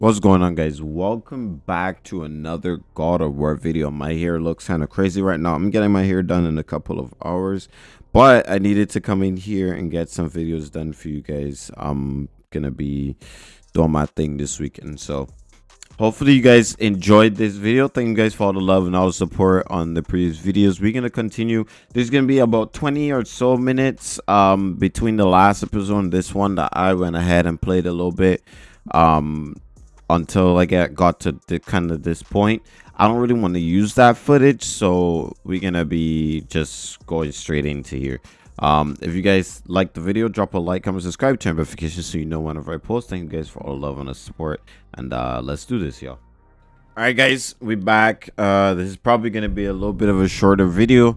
What's going on guys? Welcome back to another God of War video. My hair looks kind of crazy right now. I'm getting my hair done in a couple of hours. But I needed to come in here and get some videos done for you guys. I'm gonna be doing my thing this weekend. So hopefully you guys enjoyed this video. Thank you guys for all the love and all the support on the previous videos. We're gonna continue. There's gonna be about 20 or so minutes um between the last episode and this one that I went ahead and played a little bit. Um until I get got to the kind of this point. I don't really want to use that footage, so we're gonna be just going straight into here. Um, if you guys like the video, drop a like, comment, subscribe, turn notifications so you know whenever I post. Thank you guys for all the love and the support, and uh, let's do this, y'all. All right, guys, we back. Uh, this is probably gonna be a little bit of a shorter video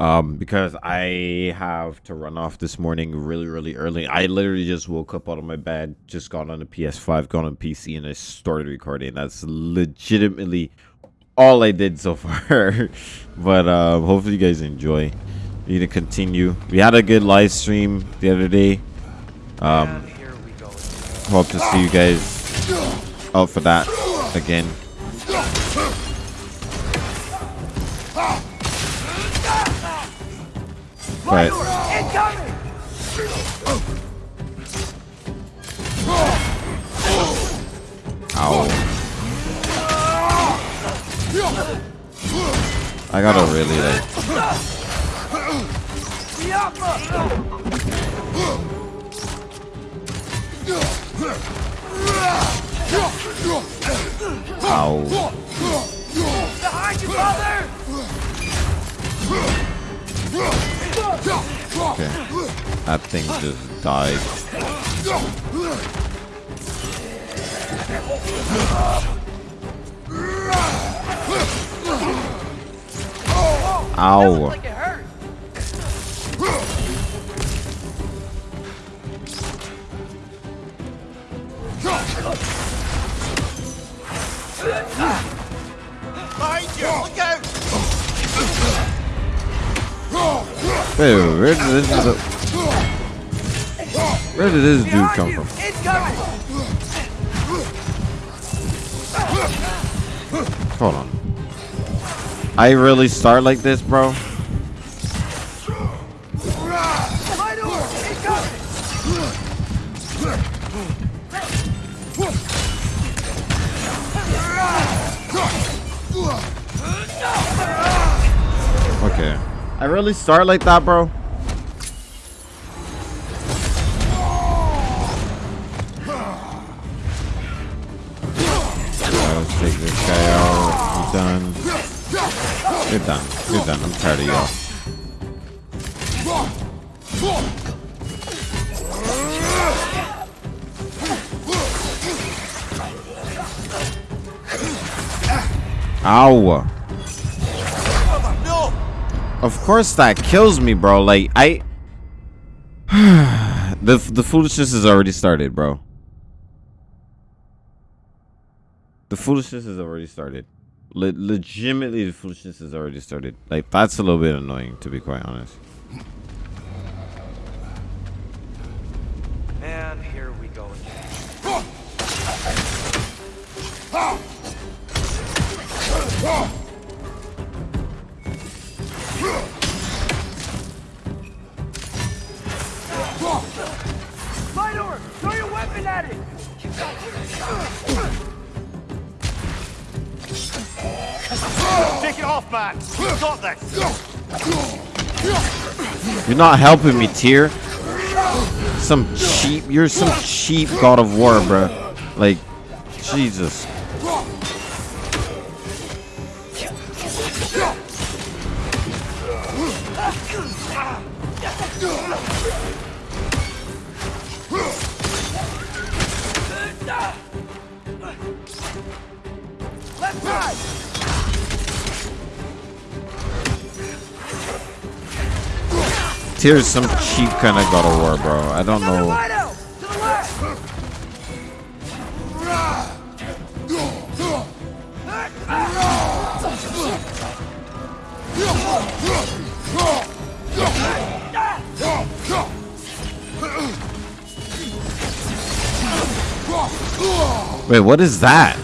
um, because I have to run off this morning really, really early. I literally just woke up out of my bed, just got on the PS5, got on PC, and I started recording. That's legitimately all I did so far. but uh, hopefully you guys enjoy. We need to continue. We had a good live stream the other day. Um, hope to see you guys out for that again. But Ow. I gotta really like Ow. Behind you, father! That thing just died. Ow. Out! Wait, where Where did this dude come from? Hold on. I really start like this, bro? Okay. I really start like that, bro? You're done. I'm tired of y'all. Ow. Of course that kills me, bro. Like, I... the, the foolishness has already started, bro. The foolishness has already started. Le legitimately, the foolishness has already started. Like, that's a little bit annoying, to be quite honest. And here we go again. Not helping me, Tyr. Some cheap, you're some cheap God of War, bro. Like, Jesus. Tyr's some cheap kind of God of War, bro. I don't know. Wait, what is that?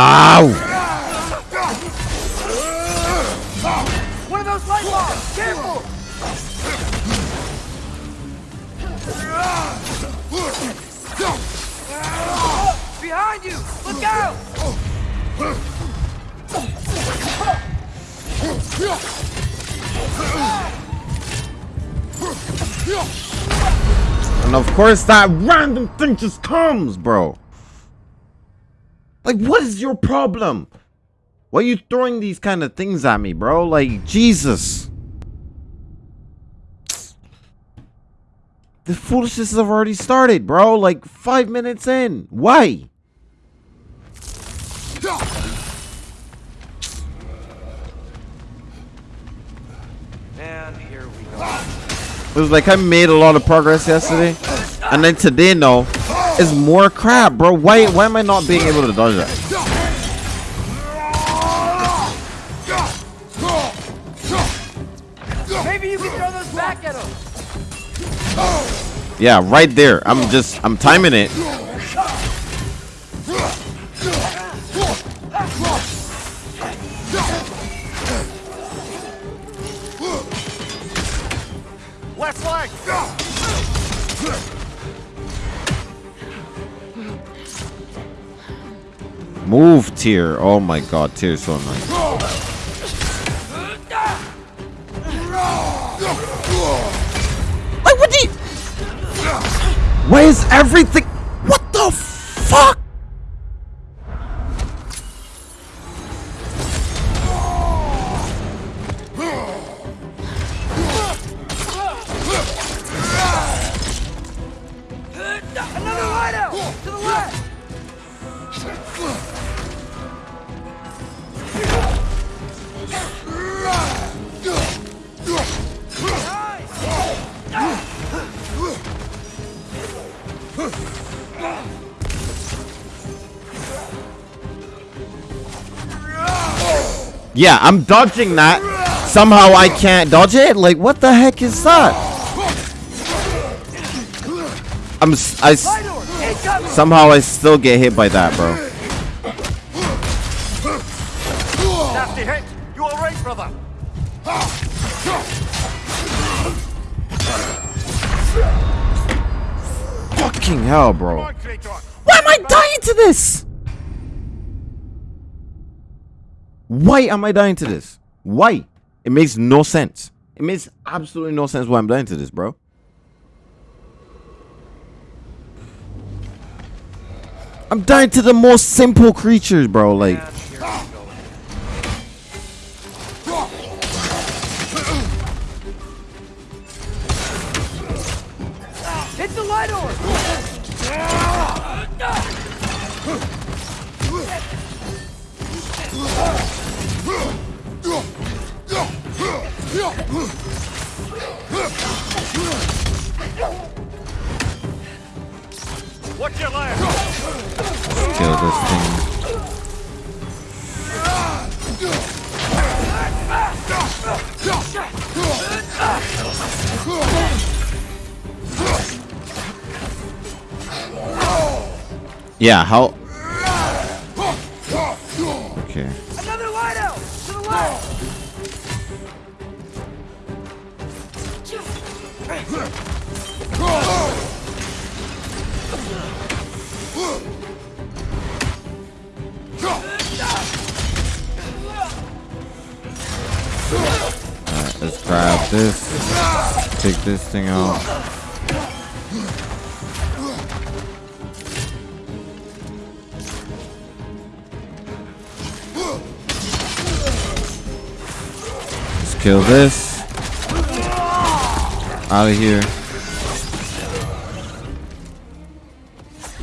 Ow! One of those light bombs! Careful! Behind you! Look out! And of course that random thing just comes, bro. Like, what is your problem? Why are you throwing these kind of things at me, bro? Like, Jesus. The foolishness have already started, bro. Like, five minutes in. Why? And here we go. It was like I made a lot of progress yesterday. And then today, no. It's more crap, bro. Why, why am I not being able to dodge that? Maybe you can throw those back at him! Yeah, right there. I'm just, I'm timing it. Move, Tyr. Oh my god, Tyr is so annoying. Like, what do you... Why is everything... What the fuck? Yeah, I'm dodging that. Somehow I can't dodge it? Like, what the heck is that? I'm... s- I... s- Somehow I still get hit by that, bro. Nasty hit! You alright, brother? Fucking hell, bro. Why am I dying to this? Why am I dying to this? Why? It makes no sense. It makes absolutely no sense why I'm dying to this, bro. I'm dying to the most simple creatures, bro. Like, And here we go. Hit the light orb! Watch your left! Kill this thing. Yeah, how? Okay. Let's grab this. Take this thing out. Kill this. Out of here.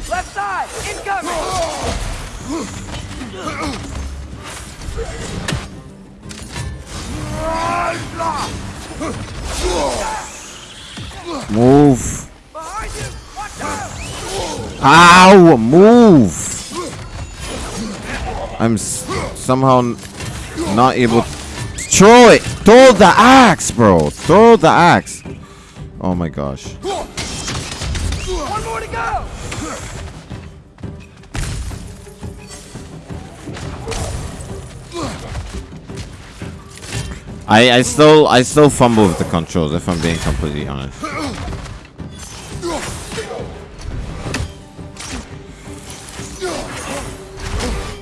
Left side! Incoming! Move. Behind you! Watch! Ow! Move! I'm s- somehow not able. to Throw it! Throw the axe, bro! Throw the axe! Oh my gosh. One more to go! I I still I still fumble with the controls if I'm being completely honest.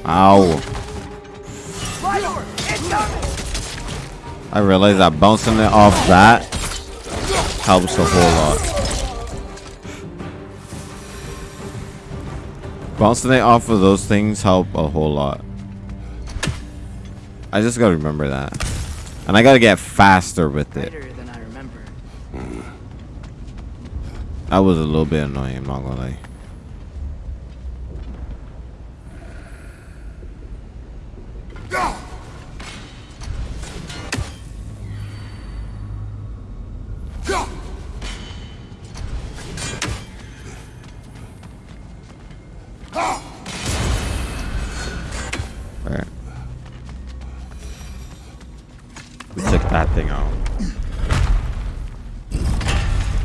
Ow. I realize that bouncing it off that helps a whole lot. Bouncing it off of those things help a whole lot. I just gotta remember that. And I gotta get faster with it. Later than I remember. That was a little bit annoying, I'm not gonna lie. Alright. We took that thing out.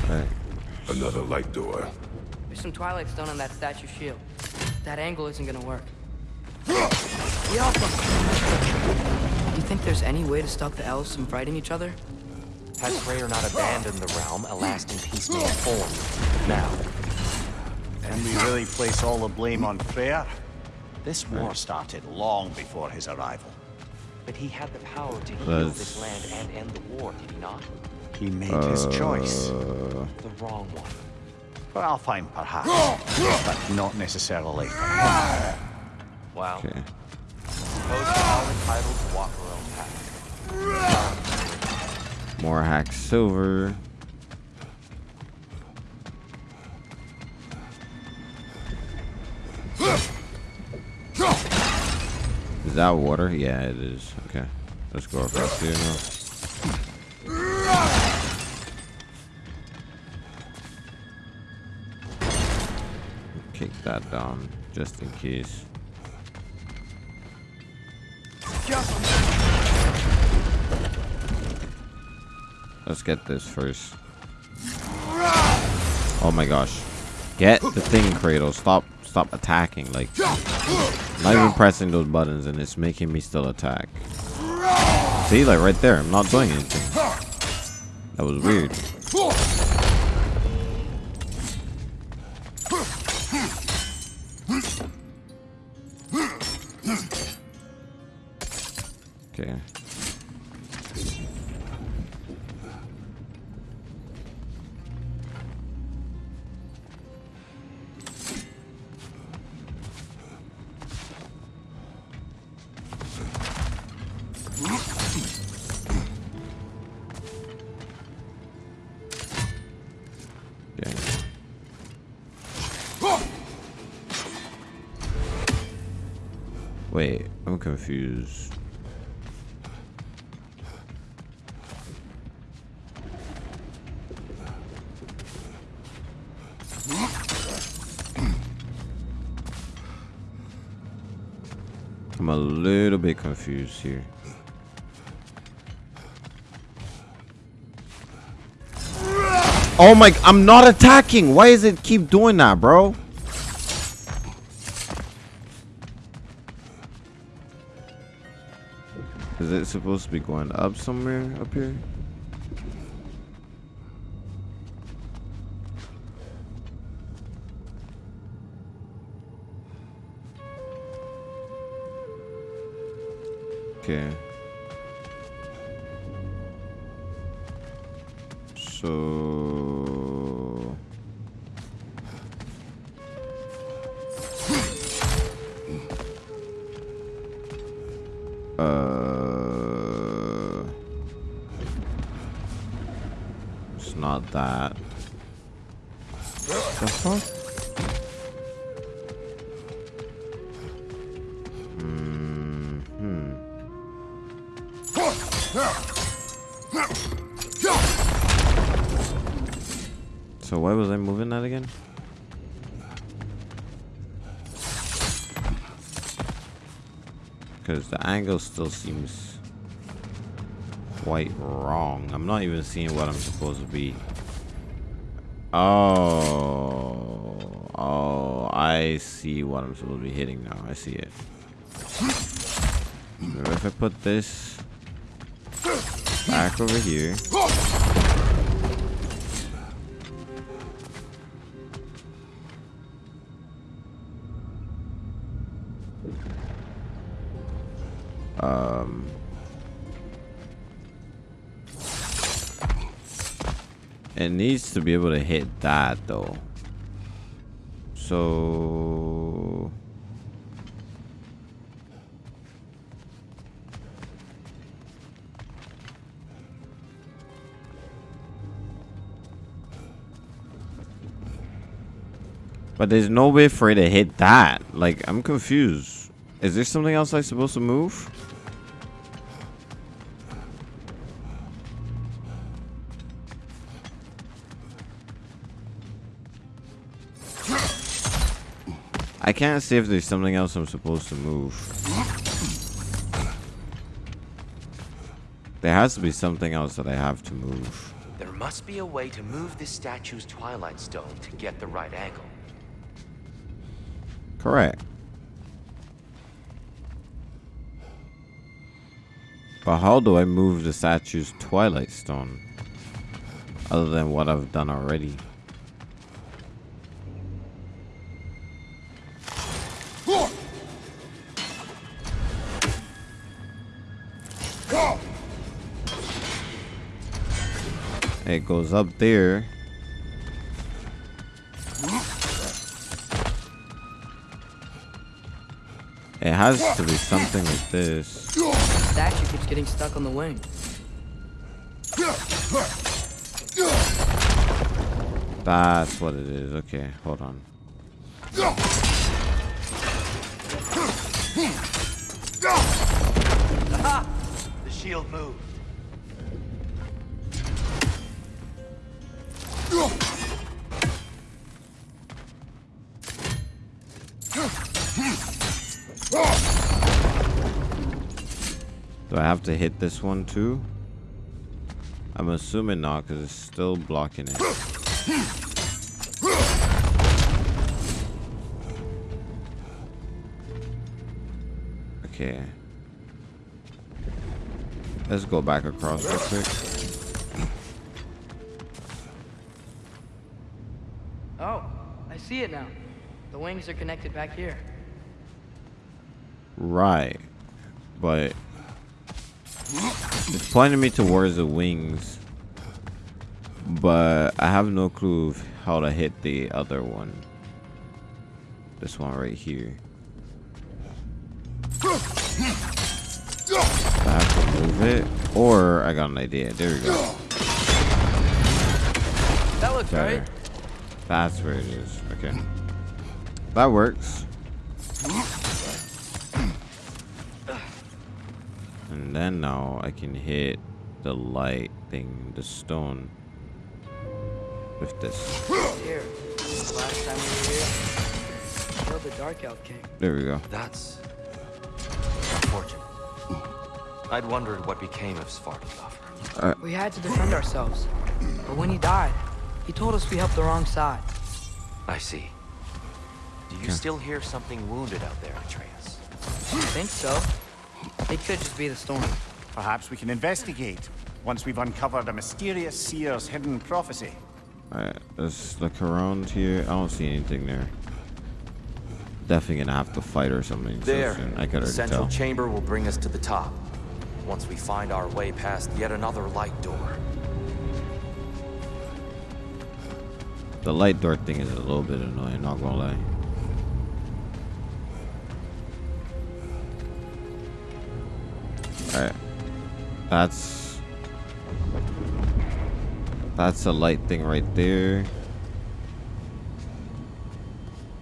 Alright. Another light door. There's some Twilight Stone on that statue shield. That angle isn't gonna work. The Alpha! Do you think there's any way to stop the elves from fighting each other? Has Freyr not abandoned the realm, a lasting peace may form? Now, And we really place all the blame on Freyr? This war started long before his arrival. but he had the power to heal Let's- this land and end the war, did he not? He made his choice. Uh, The wrong one. Well, fine, perhaps, but not necessarily. Well, okay. suppose we're all entitled to walk our own path. More hack silver. That water? Yeah, it is. Okay. Let's go across here now. Kick that down, just in case. Let's get this first. Oh my gosh. Get the thing, Kratos. Stop stop attacking. Like not even pressing those buttons and it's making me still attack. See, like right there, I'm not doing anything. That was weird. Okay. Confused. I'm a little bit confused here. Oh my, I'm not attacking. Why is it keep doing that, bro? Supposed to be going up somewhere up here? So why was I moving that again? Because the angle still seems quite wrong. I'm not even seeing what I'm supposed to be Oh. Oh, I see what I'm supposed to be hitting now. I see it. If I put this back over here. Um, it needs to be able to hit that though. So But there's no way for it to hit that. Like, I'm confused. Is there something else I'm supposed to move? I can't see if there's something else I'm supposed to move. There has to be something else that I have to move. There must be a way to move this statue's Twilight Stone to get the right angle. Correct. But how do I move the statue's Twilight Stone? Other than what I've done already. It goes up there. It has to be something like this. Statue keeps getting stuck on the wing. That's what it is. Okay, hold on. The shield moved. To hit this one too? I'm assuming not because it's still blocking it. Okay. Let's go back across real quick. Oh, I see it now. The wings are connected back here. Right. But it's pointing me towards the wings. But I have no clue how to hit the other one. This one right here. I have to move it. Or I got an idea. There we go. That looks Better. right. That's where it is. Okay. That works. And then now I can hit the light thing, the stone. With this. Here. Last time we were here, the Dark Elf King. There we go. That's unfortunate. I'd wondered what became of Svartalfur. Uh, we had to defend ourselves. But when he died, he told us we helped the wrong side. I see. Do you still hear something wounded out there, Atreus? I think so. It could just be the stone. Perhaps we can investigate once we've uncovered a mysterious seer's hidden prophecy. Uh, Alright, let's look around here. I don't see anything there. Definitely gonna have to fight or something so There. soon. I could the already central tell. chamber will bring us to the top. Once we find our way past yet another light door. The light door thing is a little bit annoying, not gonna lie. That's That's a light thing right there.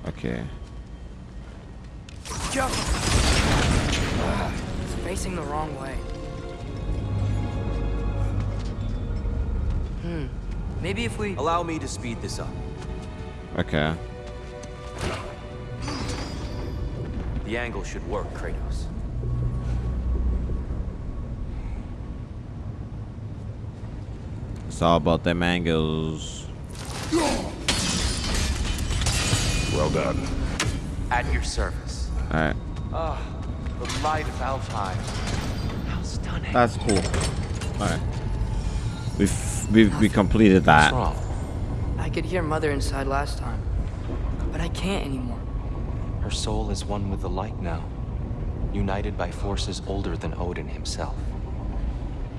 Okay. Joe! It's facing the wrong way. Hmm. Maybe if we... Allow me to speed this up. Okay. The angle should work, Kratos. It's all about them angles. Well done. At your service. All right. Ah, the light of Alfheim. How stunning. That's cool. All right. We've we've we completed What's that. wrong? I could hear Mother inside last time, but I can't anymore. Her soul is one with the light now, united by forces older than Odin himself.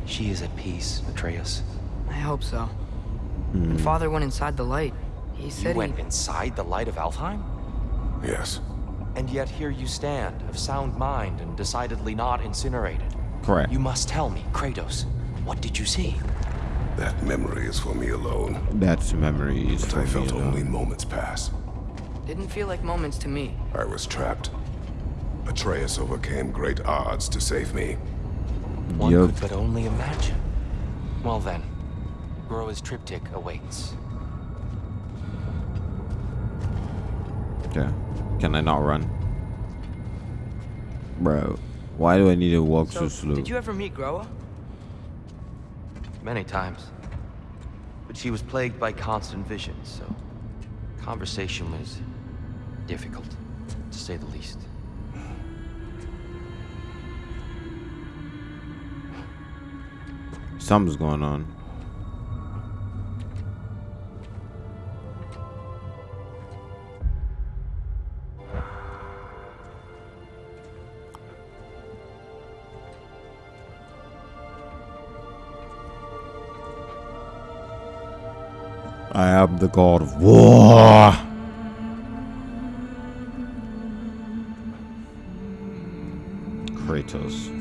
She is at peace, Atreus. I hope so. When hmm. Father went inside the light, he You said went he... inside the light of Alfheim? Yes. And yet here you stand, of sound mind and decidedly not incinerated. Correct. You must tell me, Kratos, what did you see? That memory is for me alone. That's memories. But for I me, felt though. only moments pass. Didn't feel like moments to me. I was trapped. Atreus overcame great odds to save me. One Yup. could but only imagine. Well then, Groa's triptych awaits. Yeah. Can I not run? Bro, why do I need to walk so, So, slow? did you ever meet Groa? Many times. But she was plagued by constant visions, so conversation was difficult, to say the least. Something's going on. Am the god of war. Kratos.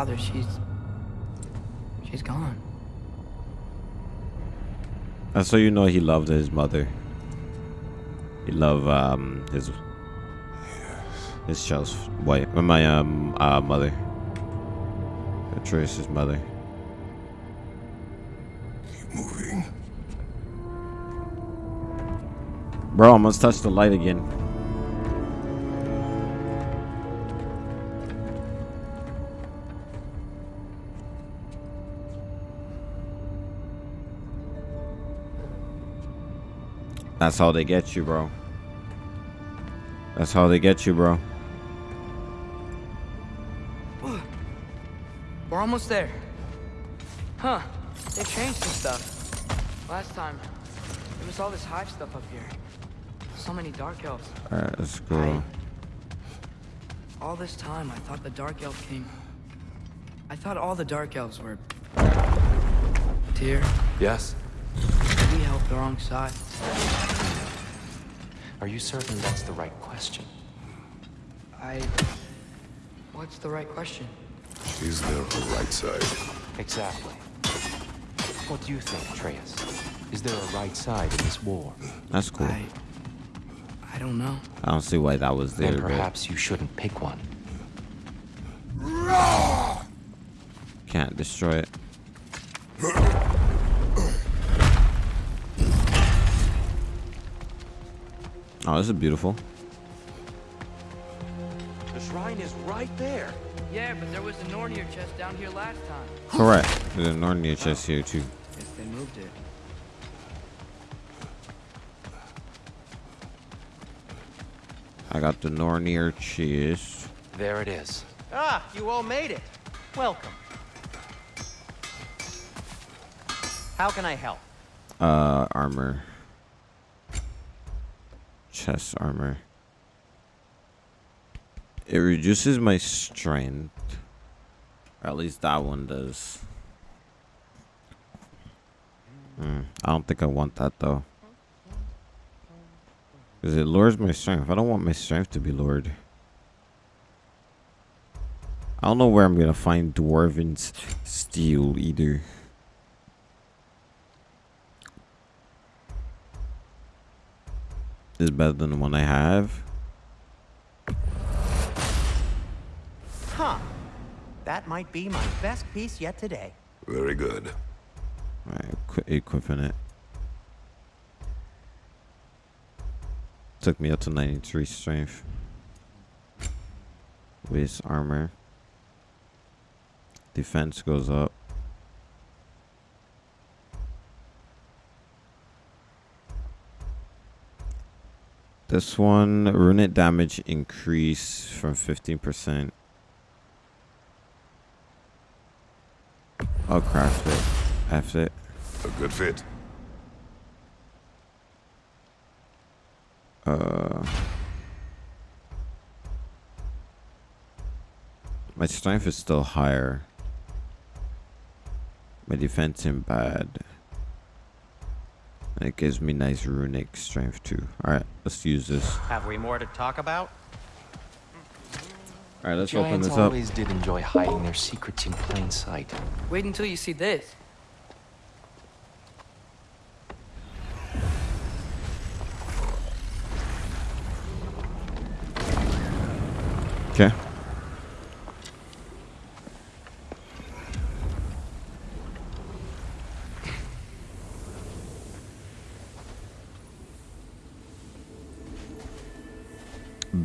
Father, she's... She's gone. And so you know he loved his mother. He loved um his his child's wife. uh, My um uh mother. Atreus' mother. Keep moving. Bro, I must touch the light again. That's how they get you, bro. That's how they get you, bro. We're almost there. Huh. They changed some stuff. Last time, there was all this hive stuff up here. So many dark elves. Alright, let's go. All this time, I thought the dark elf king... I thought all the dark elves were... Tyr, Yes? we helped the wrong side. Are you certain that's the right question? I... What's the right question? Is there a right side? Exactly. What do you think, Atreus? Is there a right side in this war? That's cool. I... I don't know. I don't see why that was there, Then but perhaps you shouldn't pick one. can't destroy it. Oh, this is beautiful. The shrine is right there. Yeah, but there was a Nornir chest down here last time. Correct. There's a Nornir chest here too. Guess they moved it. I got the Nornir chest. There it is. Ah, you all made it. Welcome. How can I help? Uh, armor. Chest armor. It reduces my strength. Or at least that one does. Hmm, I don't think I want that though. Because it lowers my strength. I don't want my strength to be lowered. I don't know where I'm going to find Dwarven steel either. is better than the one I have. Huh. That might be my best piece yet today. Very good. Alright, equipping it. Took me up to 93 strength. With armor. Defense goes up. This one, runic damage increase from 15%. I'll craft it. F it. A good fit. Uh, my strength is still higher. My defense isn't bad. And it gives me nice runic strength too. Alright, let's use this. Have we more to talk about? Alright, let's open this up. always did enjoy hiding their secrets in plain sight. Wait until you see this. Okay.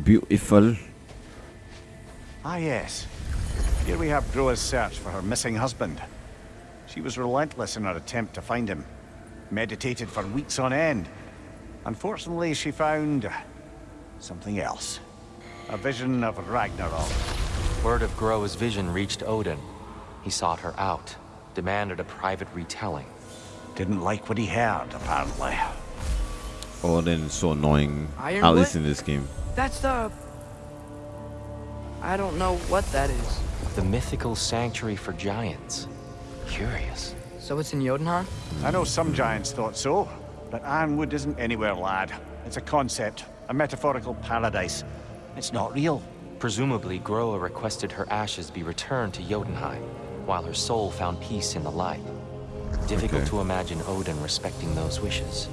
Beautiful. Ah, yes. Here we have Groa's search for her missing husband. She was relentless in her attempt to find him. Meditated for weeks on end. Unfortunately, she found... something else. A vision of Ragnarok. Word of Groa's vision reached Odin. He sought her out, demanded a private retelling. Didn't like what he heard, apparently. Odin is so annoying. At Ironwood? least in this game. That's the... I don't know what that is. The mythical sanctuary for giants. Curious. So it's in Jotunheim? I know some giants thought so, but Ironwood isn't anywhere, lad. It's a concept, a metaphorical paradise. It's not real. Presumably, Groa requested her ashes be returned to Jotunheim, while her soul found peace in the light. Difficult Okay. to imagine Odin respecting those wishes.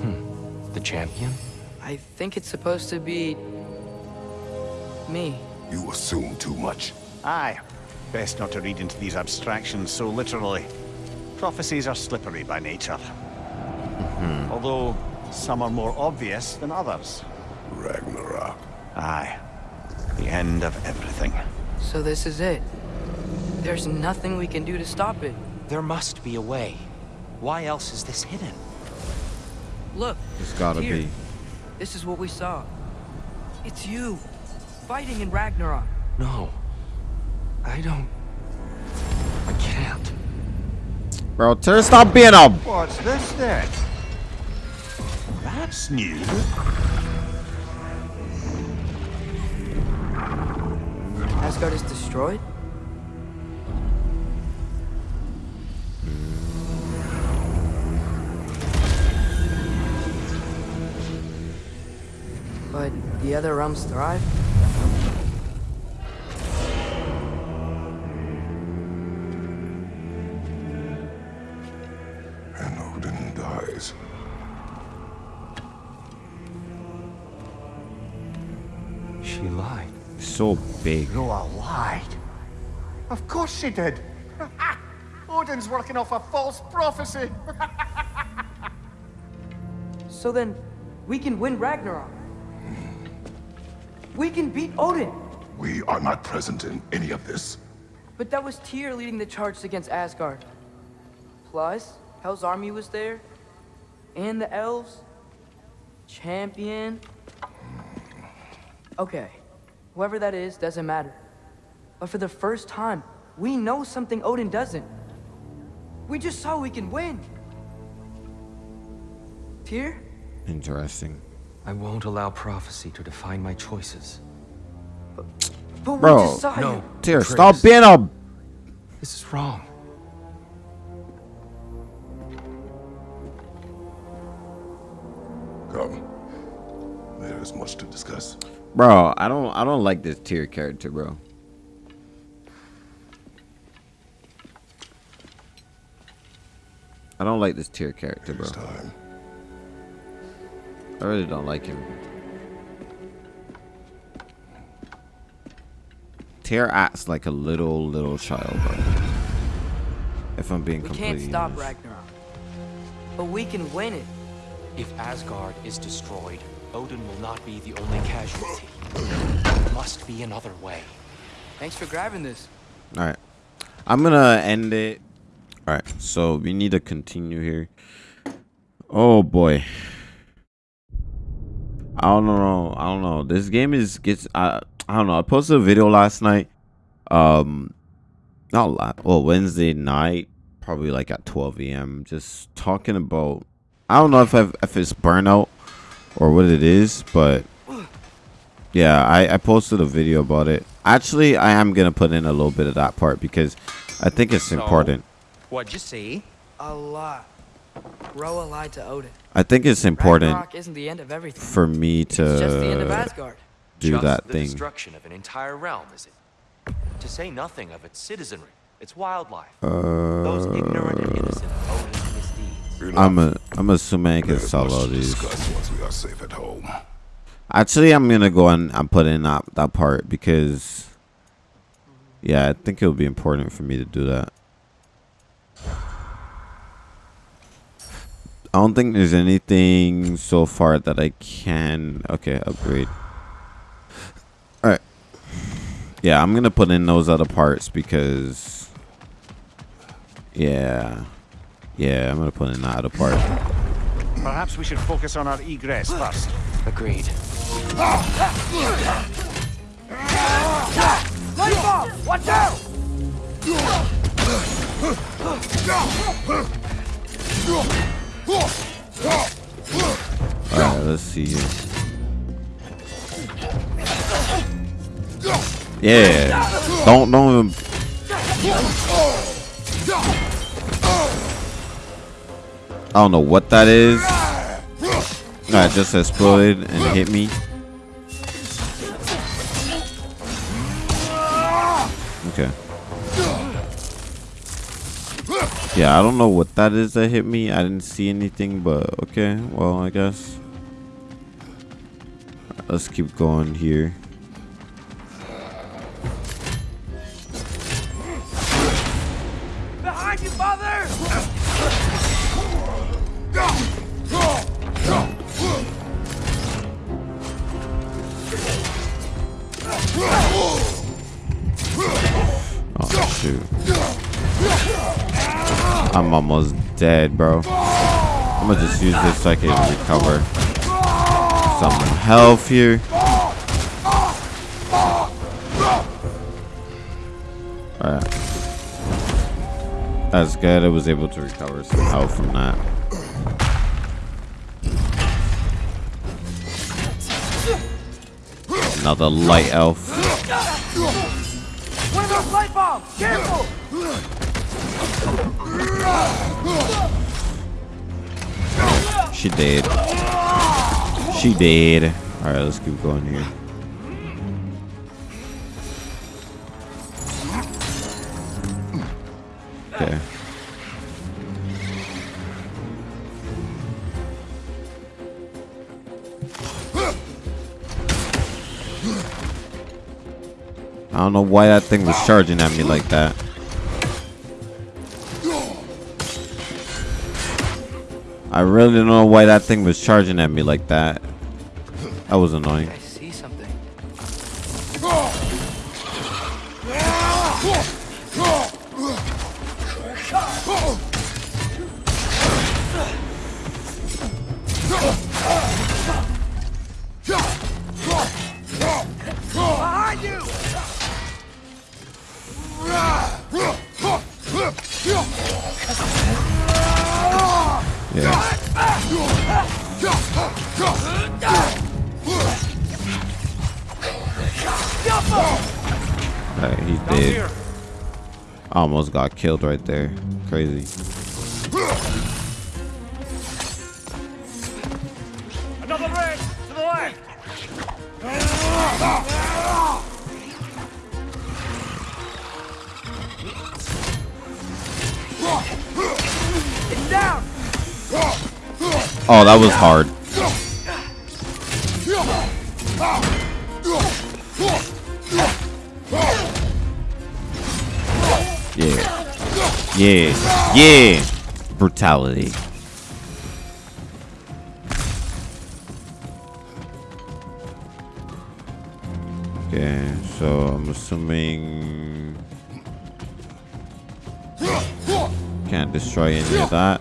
Hmm. The champion? I think it's supposed to be... me. You assume too much. Aye. Best not to read into these abstractions so literally. Prophecies are slippery by nature. Mm-hmm. Although, some are more obvious than others. Ragnarok. Aye. The end of everything. So this is it. There's nothing we can do to stop it. There must be a way. Why else is this hidden? Look. It's gotta here. be. This is what we saw. It's you. Fighting in Ragnarok. No. I don't... I can't. Bro, Terry, stop being a. What's this then? That's new. Asgard is destroyed? The other realms thrive? And Odin dies. She lied. So big. Groa lied. Of course she did. Odin's working off a false prophecy. So then, we can win Ragnarok. We can beat Odin. We are not present in any of this. But that was Tyr leading the charge against Asgard. Plus, Hell's army was there. And the elves. Champion. Okay. Whoever that is doesn't matter. But for the first time, we know something Odin doesn't. We just saw we can win. Tyr? Interesting. I won't allow prophecy to define my choices. But Bro, we just No. you. Tyr, Chris. stop being a. This is wrong. Come. There is much to discuss. Bro, I don't. I don't like this Tyr character, bro. I don't like this Tyr character, bro. It's time. I really don't like him. Tyr acts like a little little child, bro. If I'm being We completely can't stop honest. Ragnarok. But we can win it. If Asgard is destroyed, Odin will not be the only casualty. There must be another way. Thanks for grabbing this. All right, I'm gonna end it. All right, so we need to continue here. Oh boy, I don't know. I don't know. This game is gets. I I don't know. I posted a video last night. Um, not last. Well, Wednesday night, probably like at 12 a.m. Just talking about. I don't know if I've, if it's burnout or what it is, but yeah, I, I posted a video about it. Actually, I am gonna put in a little bit of that part because I think it's important. What'd you see? A lot. Roa lied to Odin. I think it's important isn't the end of everything. for me It's just the end of to do Just that the thing. destruction of an entire realm, is it? To say nothing of its citizenry, its wildlife, Uh, those ignorant and innocent of misdeeds. I'm a, I'm assuming I can There's all these. once we are safe at home. Actually, I'm gonna go and and put in that that part because, yeah, I think it would be important for me to do that. I don't think there's anything so far that I can. Okay, upgrade. All right. Yeah, I'm gonna put in those other parts because. Yeah, yeah, I'm gonna put in that other part. Perhaps we should focus on our egress first. Agreed. Watch out! All right, let's see here. Yeah, don't don't even. I don't know what that is. That just exploded and hit me. Okay. Yeah, I don't know what that is that hit me. I didn't see anything, but okay. Well, I guess. Let's keep going here. Behind you, father! Oh shoot. I'm almost dead, bro. I'm gonna just use this so I can recover some health here. Alright. That's good. I was able to recover some health from that. Another light elf. One of those light bombs! Careful! She did. She did. Alright, let's keep going here. Okay. I don't know why that thing was charging at me like that. I really don't know why that thing was charging at me like that. That was annoying. Killed right there. Crazy. Another red to the left. Oh, that was hard. Yeah. Yeah. Brutality. Okay, so I'm assuming can't destroy any of that.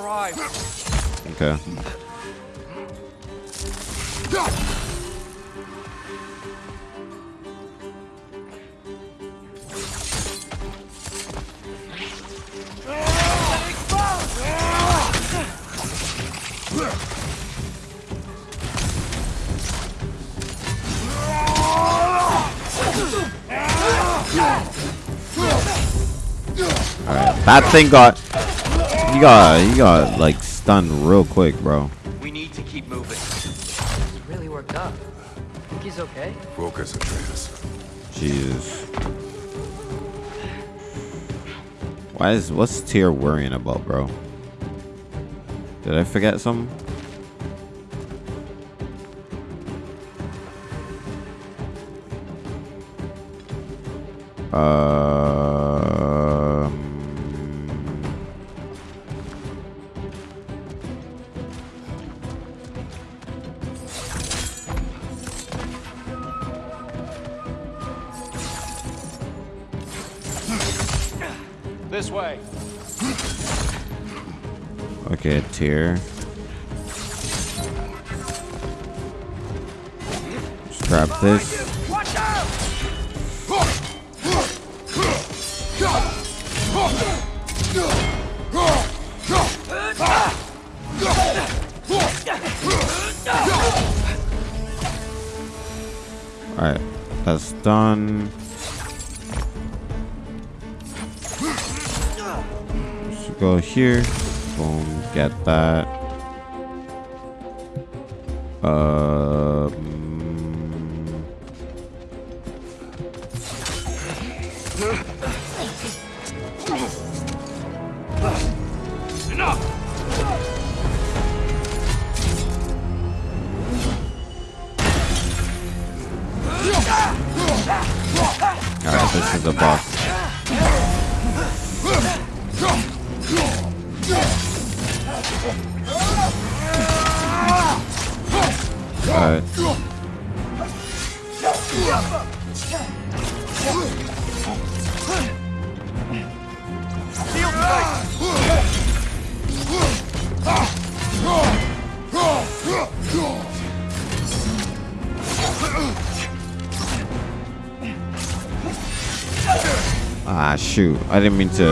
Before more arrive. Okay. Alright, that thing got you got you got like stunned real quick, bro. We need to keep moving. He's really worked up. Think he's okay? Focus, Atreus. Jesus. Why is what's Tyr worrying about, bro? Did I forget something? Um, This way. okay. Just grab this. Alright, that's done. Go here. Boom, get that. Um, I didn't mean to.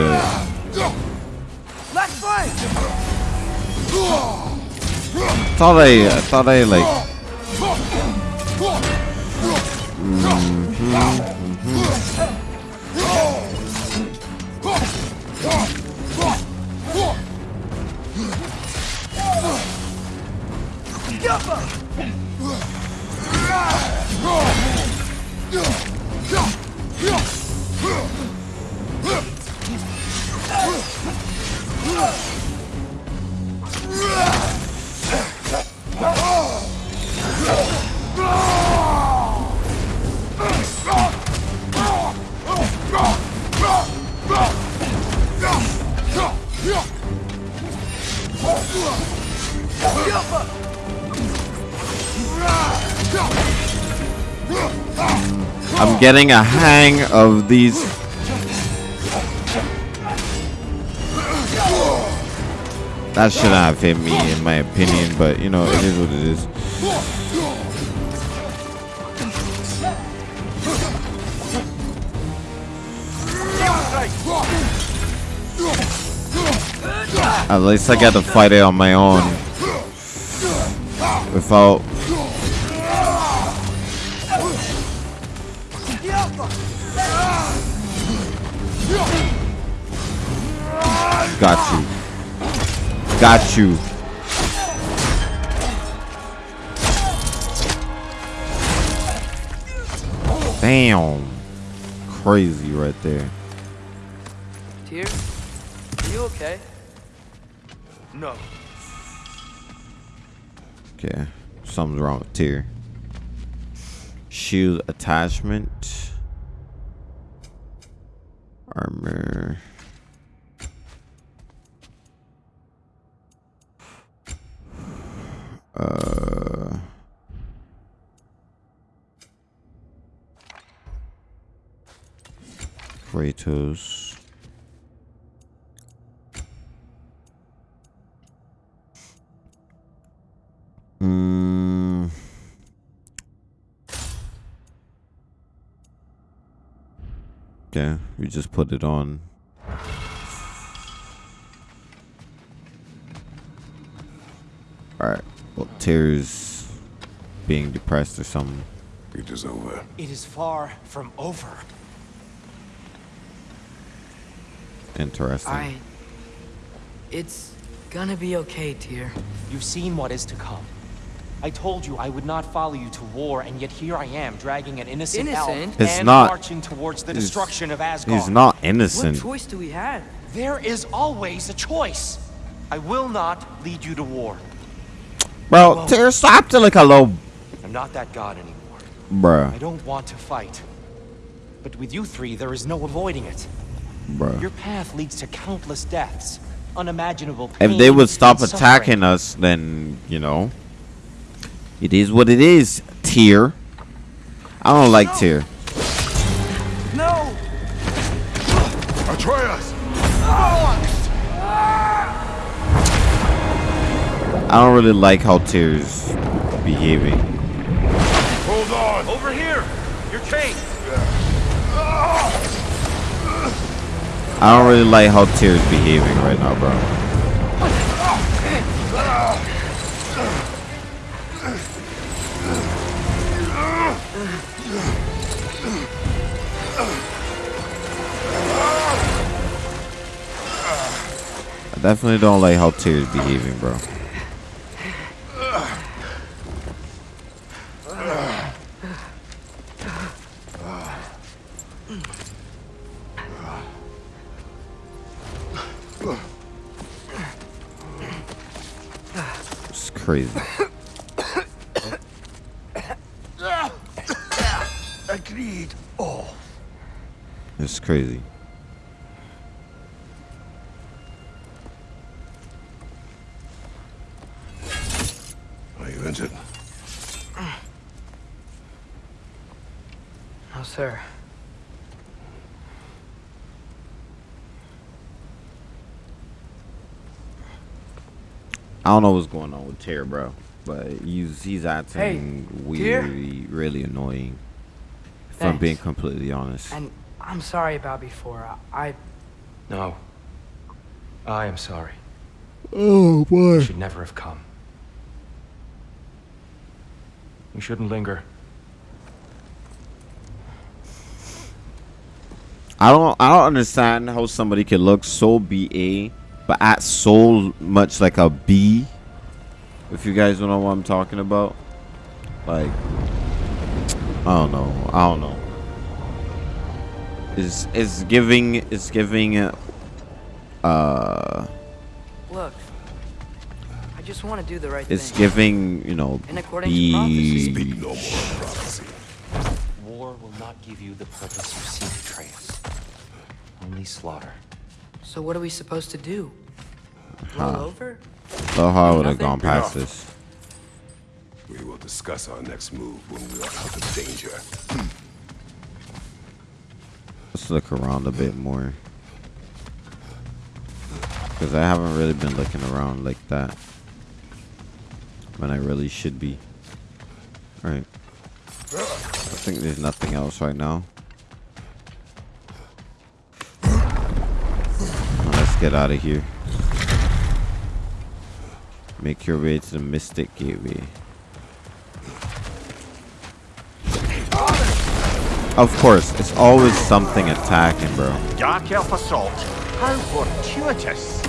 Let's fight! thought I, I thought I like. I'm getting a hang of these. That shouldn't have hit me, in my opinion, but you know, it is what it is. At least I got to fight it on my own. Without Got you. Damn. Crazy right there. Tyr, Are you okay? No. Okay, something's wrong with Tyr. Shield attachment. Armor. Kratos. Mm. Okay, we just put it on. Alright. Well, Tyr's being depressed or something. It is over. It is far from over. Interesting. I... It's gonna be okay, Tyr. You've seen what is to come. I told you I would not follow you to war, and yet here I am, dragging an innocent, elf It's and not- marching towards the destruction of Asgard. He's not innocent. What innocent. choice do we have? There is always a choice. I will not lead you to war. Bro, Tyr, stop to like a little. I'm not that god anymore. Bruh, I don't want to fight. But with you three, there is no avoiding it. Bruh. Your path leads to countless deaths, unimaginable pain. If they would stop attacking us, then, you know. It is what it is, Tyr. I don't like Tyr. No! Atreus! I don't really like how Tyr's behaving. Hold on! Over here! You're chained! I don't really like how Tyr's behaving right now, bro. I definitely don't like how Tyr's behaving, bro. Crazy. Agreed. Oh. It's crazy. I don't know what's going on with Tyr, bro, but he's he's acting Tyr? really, really annoying. If I'm being completely honest. And I'm sorry about before. I... No. I am sorry. Oh boy. You should never have come. You shouldn't linger. I don't I don't understand how somebody can look so BA but at so much like a B. If you guys don't know what I'm talking about. Like I don't know. I don't know. Is it's giving is giving uh Look. I just want to do the right it's thing. giving, you know, In accordance to prophecy. Speak B no more prophecy. War will not give you the purpose you seek, Atreus. Only slaughter. So what are we supposed to do? Roll over? So how would have gone past Enough. this. We will discuss our next move when we are out of danger. Hmm. Let's look around a bit more. Because I haven't really been looking around like that. When I really should be. Alright. I think there's nothing else right now. Get out of here. Make your way to the Mystic Gateway. Of course, it's always something attacking, bro. Dark Elf Assault. How fortuitous.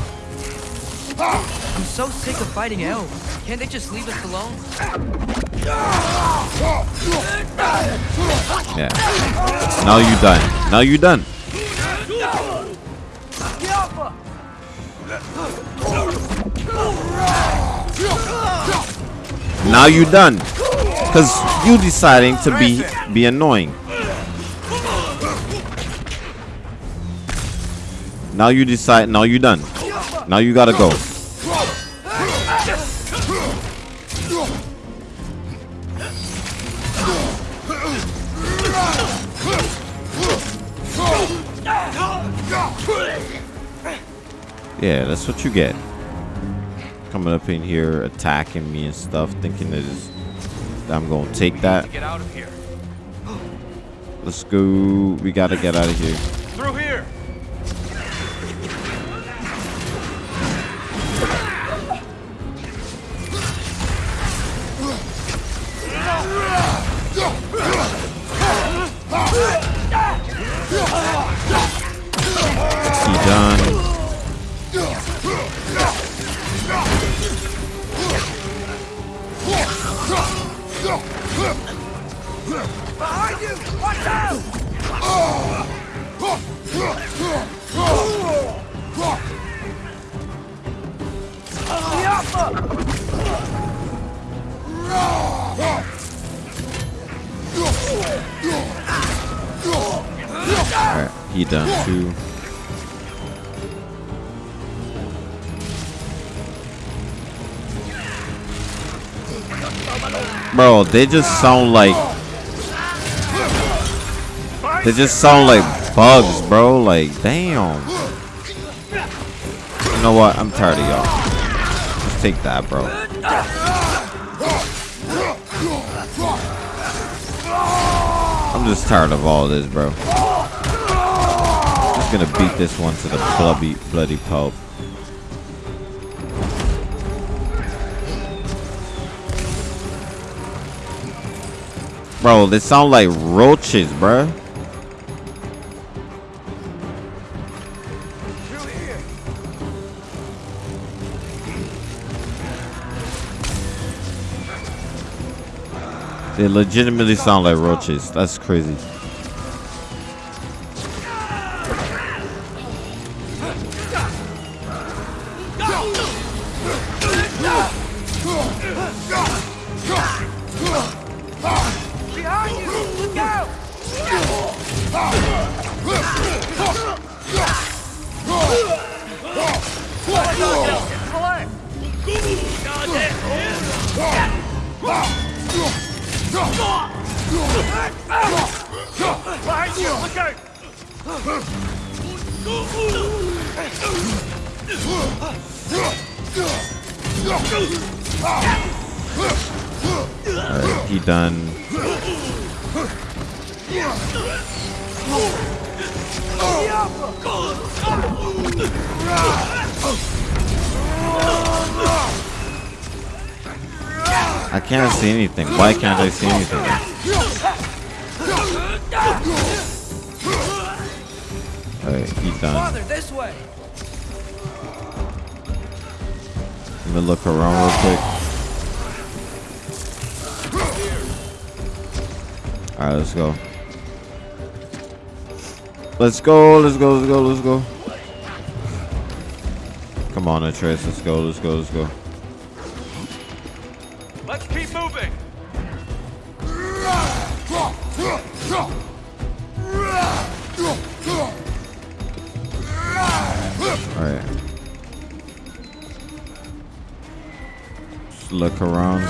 I'm so sick of fighting elves. Can't they just leave us alone? Yeah. Now you're done. Now you're done. Now you done. Cause you deciding to be be annoying. Now you decide now you done. Now you gotta go. Yeah, that's what you get. Coming up in here, attacking me and stuff, thinking that, I'm gonna take that. Get out of here. Let's go. We gotta get out of here. They just sound like they just sound like bugs, bro. Like, damn. You know what? I'm tired of y'all. Just take that, bro. I'm just tired of all this, bro. Just gonna beat this one to the bloody, bloody pulp. Bro, they sound like roaches, bro. They legitimately sound like roaches. That's crazy. Done. I can't see anything. Why can't I see anything? Alright, he done. Father, this way. Let me look around real quick. Alright, let's go. Let's go, let's go, let's go, let's go. Come on, Atreus, let's go, let's go, let's go. Let's keep moving. Alright. Just look around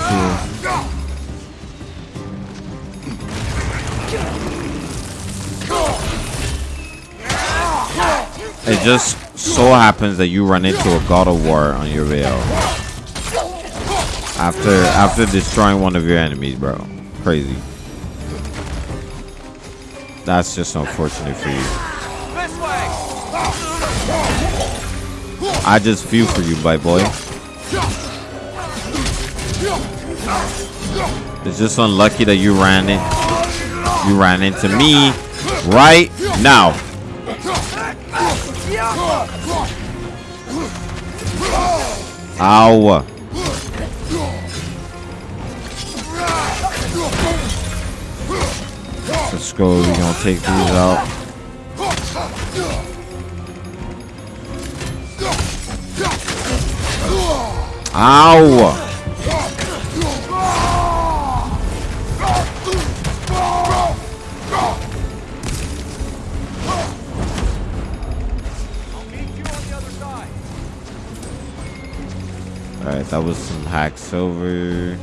just so happens that you run into a God of War on your out. After after destroying one of your enemies, bro. Crazy. That's just unfortunate for you. I just feel for you, my boy. It's just unlucky that you ran in. You ran into me right now. Ow. Let's go. We're gonna take these out. Ow. That was some hacksilver.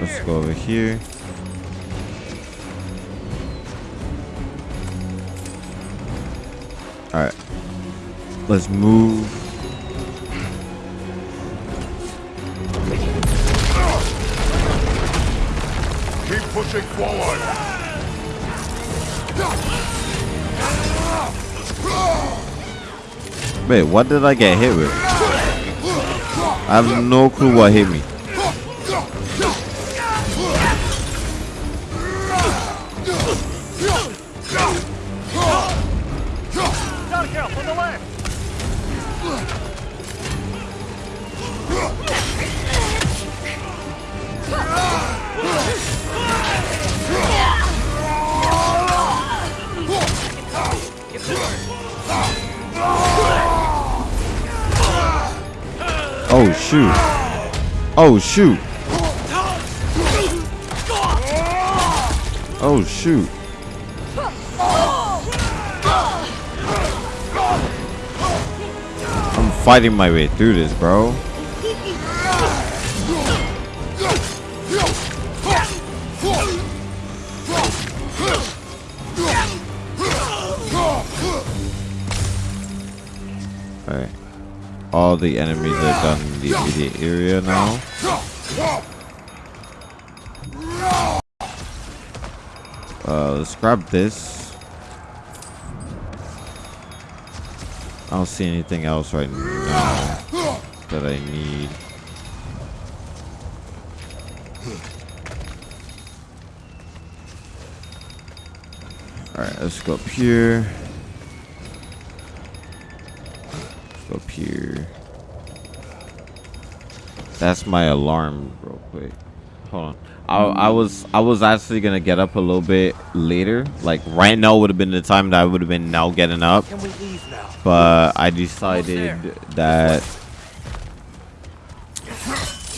Let's go over here. Alright. Let's move. Keep pushing forward. Wait, what did I get hit with? I have no clue what hit me. Down, Oh shoot. Oh shoot. Oh shoot. I'm fighting my way through this, bro. The enemies are done in the immediate area now. Uh, let's grab this. I don't see anything else right now that I need. Alright, let's go up here. Let's go up here. That's my alarm real quick. Hold on. I, I was I was actually gonna get up a little bit later. Like right now would have been the time that I would have been now getting up. Can we leave now? But I decided that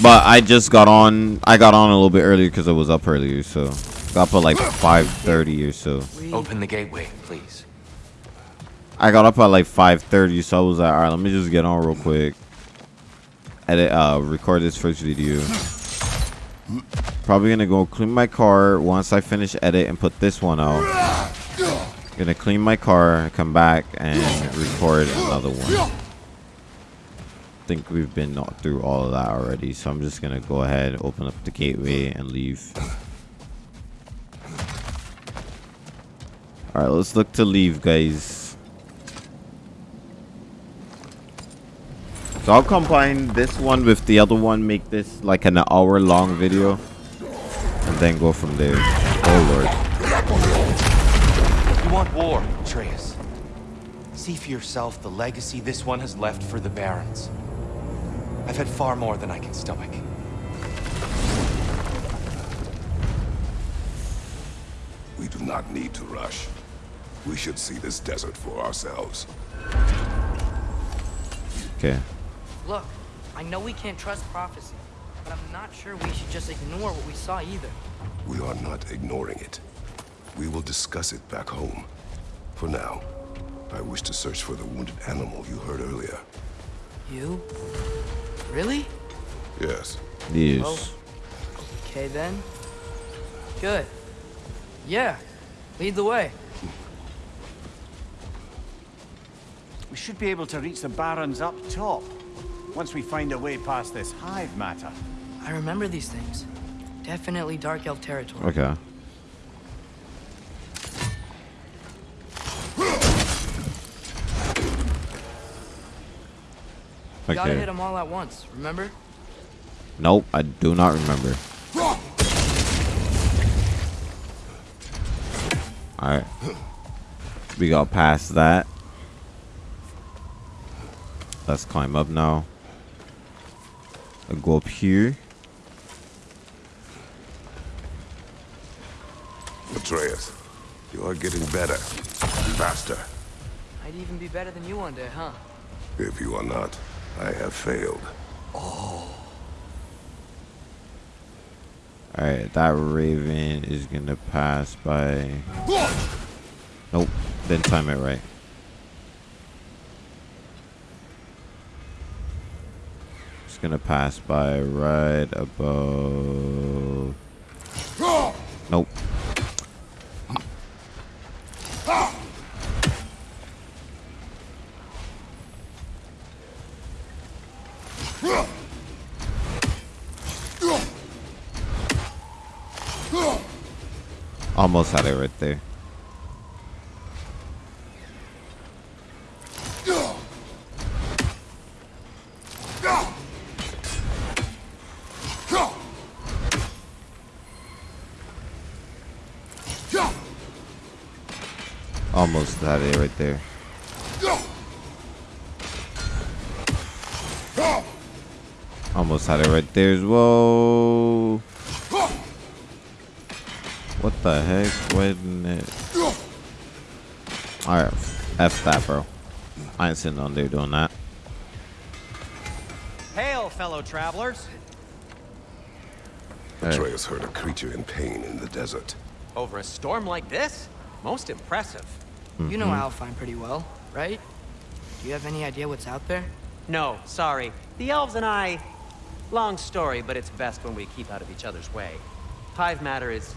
But I just got on I got on a little bit earlier because I was up earlier, so got up at like five thirty or so. Open the gateway, please. I got up at like 5:30, so I was like, all right, let me just get on real quick. Edit, uh, record this first video. Probably gonna go clean my car once I finish edit and put this one out. Gonna clean my car, come back and record another one. Think we've been through all of that already, so I'm just gonna go ahead, open up the gateway, and leave. All right, let's look to leave, guys. So I'll combine this one with the other one, make this like an hour long video, and then go from there. Oh lord. You want war, Atreus. See for yourself the legacy this one has left for the Barrens. I've had far more than I can stomach. We do not need to rush. We should see this desert for ourselves. Okay. Look, I know we can't trust prophecy, but I'm not sure we should just ignore what we saw either. We are not ignoring it. We will discuss it back home. For now, I wish to search for the wounded animal you heard earlier. You? Really? Yes. Yes. Oh. Okay then. Good. Yeah. Lead the way. We should be able to reach the Barrens up top. Once we find a way past this hive matter. I remember these things. Definitely Dark Elf territory. Okay. Gotta hit them all at once, remember? Nope, I do not remember. Alright. We got past that. Let's climb up now. I'll go up here. Atreus, you are getting better. Faster. I'd even be better than you one day, huh? If you are not, I have failed. Oh. Alright, that raven is gonna pass by. Nope, didn't time it right. Gonna pass by right above. Nope. Almost had it right there. Almost had it right there. Almost had it right there as well. What the heck? Why didn't it? Alright, F that, bro. I ain't sitting on there doing that. Hail, fellow travelers. Alright. Atreus heard a creature in pain in the desert. Over a storm like this? Most impressive. You know mm-hmm. Alfheim pretty well, right? Do you have any idea what's out there? No, sorry. The elves and I... Long story, but it's best when we keep out of each other's way. Hive matter is...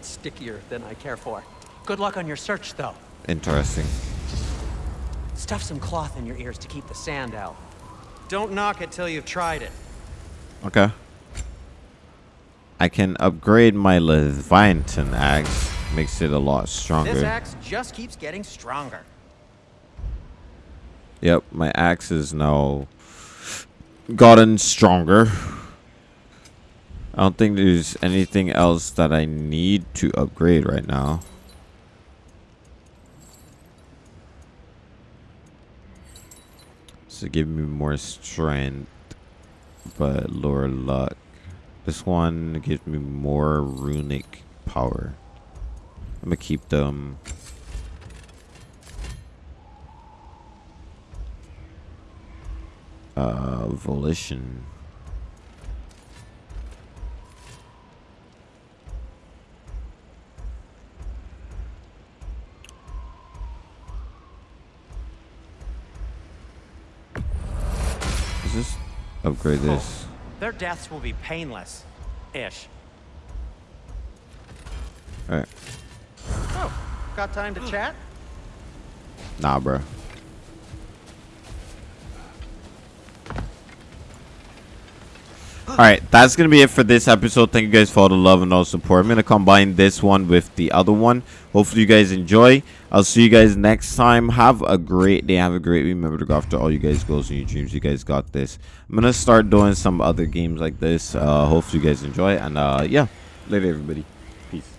stickier than I care for. Good luck on your search, though. Interesting. Stuff some cloth in your ears to keep the sand out. Don't knock it till you've tried it. Okay. I can upgrade my Leviathan axe. Makes it a lot stronger. This axe just keeps getting stronger. Yep, my axe is now gotten stronger. I don't think there's anything else that I need to upgrade right now. So give me more strength, but lower luck. This one gives me more runic power. I'm gonna keep them. Uh, volition. Is this upgrade this? Their deaths will be painless. Ish. Alright. Oh, got time to chat? Nah, bro. Alright, that's going to be it for this episode. Thank you guys for all the love and all the support. I'm going to combine this one with the other one. Hopefully you guys enjoy. I'll see you guys next time. Have a great day. Have a great week. Remember to go after all you guys' goals and your dreams. You guys got this. I'm going to start doing some other games like this. Uh, hopefully you guys enjoy. And uh, yeah, later everybody. Peace.